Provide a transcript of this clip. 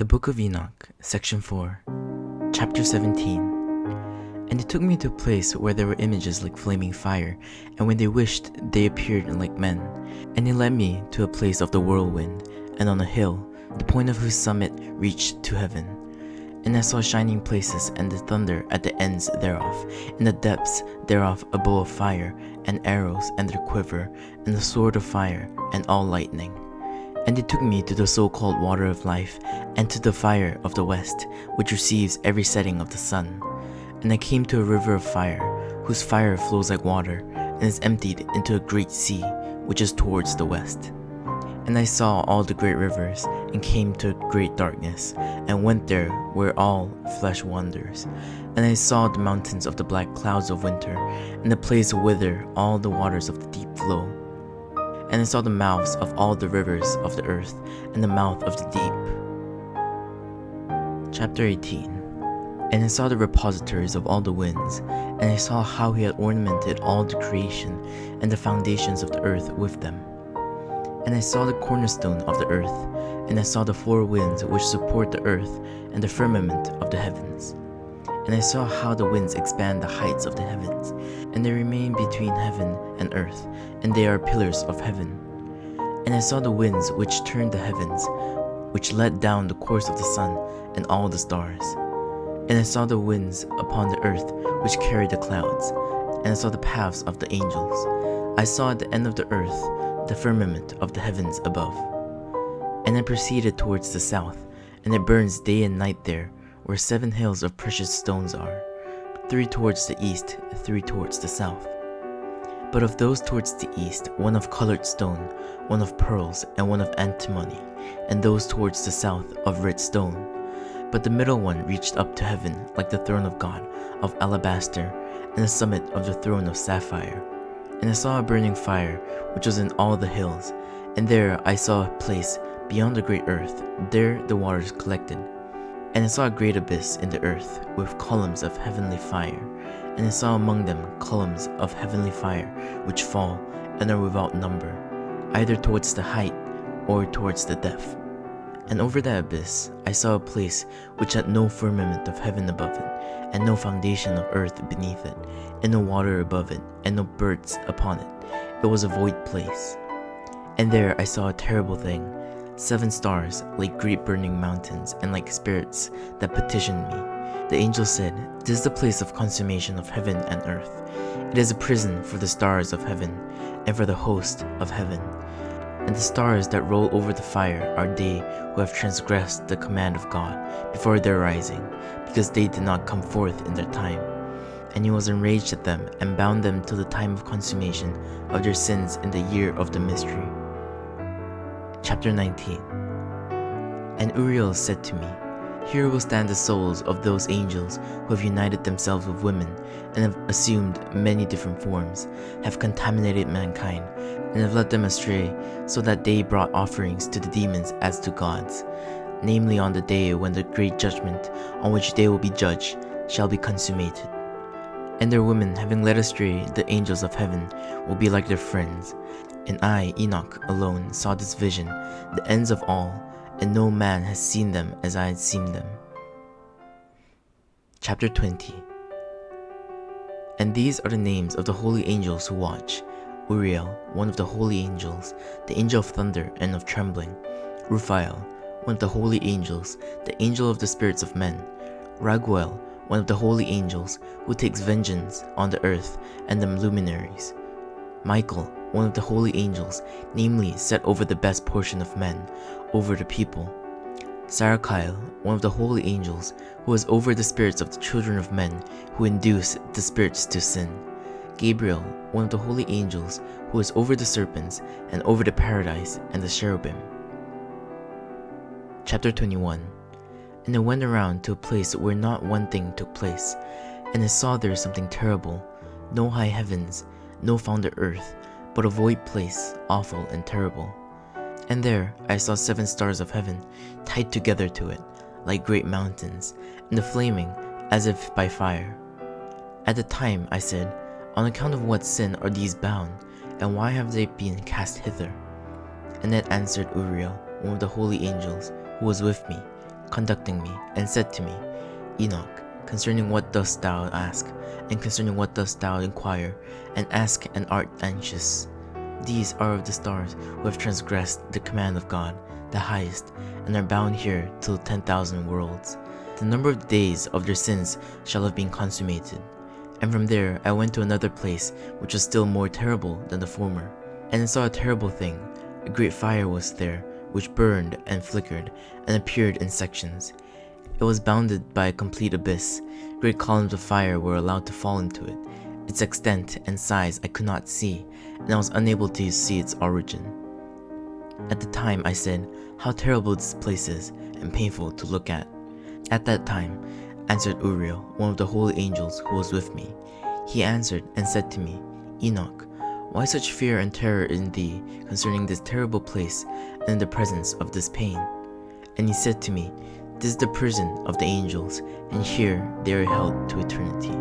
The Book of Enoch, Section 4, Chapter 17. And it took me to a place where there were images like flaming fire, and when they wished, they appeared like men. And he led me to a place of the whirlwind, and on a hill, the point of whose summit reached to heaven. And I saw shining places and the thunder at the ends thereof, in the depths thereof a bow of fire, and arrows and their quiver, and the sword of fire, and all lightning. And it took me to the so-called water of life, and to the fire of the west, which receives every setting of the sun. And I came to a river of fire, whose fire flows like water, and is emptied into a great sea, which is towards the west. And I saw all the great rivers, and came to great darkness, and went there where all flesh wanders. And I saw the mountains of the black clouds of winter, and the place whither all the waters of the deep flow. And I saw the mouths of all the rivers of the earth, and the mouth of the deep. Chapter 18 And I saw the repositories of all the winds, and I saw how he had ornamented all the creation, and the foundations of the earth with them. And I saw the cornerstone of the earth, and I saw the four winds which support the earth, and the firmament of the heavens. And I saw how the winds expand the heights of the heavens, and they remain between heaven and earth, and they are pillars of heaven. And I saw the winds which turned the heavens, which let down the course of the sun and all the stars. And I saw the winds upon the earth which carried the clouds, and I saw the paths of the angels. I saw at the end of the earth the firmament of the heavens above. And I proceeded towards the south, and it burns day and night there, where seven hills of precious stones are, three towards the east, three towards the south. But of those towards the east, one of colored stone, one of pearls, and one of antimony, and those towards the south of red stone. But the middle one reached up to heaven like the throne of God, of alabaster, and the summit of the throne of sapphire. And I saw a burning fire, which was in all the hills, and there I saw a place beyond the great earth, there the waters collected. And I saw a great abyss in the earth, with columns of heavenly fire, and I saw among them columns of heavenly fire, which fall, and are without number, either towards the height, or towards the depth. And over that abyss I saw a place which had no firmament of heaven above it, and no foundation of earth beneath it, and no water above it, and no birds upon it. It was a void place. And there I saw a terrible thing, seven stars like great burning mountains, and like spirits that petitioned me. The angel said, This is the place of consummation of heaven and earth. It is a prison for the stars of heaven, and for the host of heaven. And the stars that roll over the fire are they who have transgressed the command of God before their rising, because they did not come forth in their time. And he was enraged at them, and bound them till the time of consummation of their sins in the year of the mystery. Chapter 19 And Uriel said to me, Here will stand the souls of those angels who have united themselves with women, and have assumed many different forms, have contaminated mankind, and have led them astray, so that they brought offerings to the demons as to gods, namely on the day when the great judgment on which they will be judged shall be consummated. And their women, having led astray the angels of heaven, will be like their friends. And I, Enoch, alone saw this vision, the ends of all, and no man has seen them as I had seen them. Chapter 20 And these are the names of the holy angels who watch. Uriel, one of the holy angels, the angel of thunder and of trembling, Raphael, one of the holy angels, the angel of the spirits of men, Raguel, one of the holy angels, who takes vengeance on the earth and the luminaries, Michael, one of the holy angels, namely set over the best portion of men, over the people, Sarachiel, one of the holy angels, who is over the spirits of the children of men, who induce the spirits to sin. Gabriel, one of the holy angels, who is over the serpents, and over the paradise and the cherubim. Chapter 21 And I went around to a place where not one thing took place, and I saw there something terrible, no high heavens, no founded earth, but a void place, awful and terrible. And there I saw seven stars of heaven, tied together to it, like great mountains, and the flaming as if by fire. At the time I said, On account of what sin are these bound, and why have they been cast hither? And then answered Uriel, one of the holy angels, who was with me, conducting me, and said to me, Enoch, concerning what dost thou ask, and concerning what dost thou inquire, and ask and art anxious? These are of the stars who have transgressed the command of God, the highest, and are bound here till ten thousand worlds. The number of days of their sins shall have been consummated. And from there I went to another place which was still more terrible than the former. And I saw a terrible thing. A great fire was there, which burned and flickered, and appeared in sections. It was bounded by a complete abyss. Great columns of fire were allowed to fall into it. Its extent and size I could not see, and I was unable to see its origin. At the time I said, How terrible this place is, and painful to look at. At that time, answered Uriel, one of the holy angels who was with me. He answered and said to me, Enoch, why such fear and terror in thee concerning this terrible place and in the presence of this pain? And he said to me, This is the prison of the angels, and here they are held to eternity.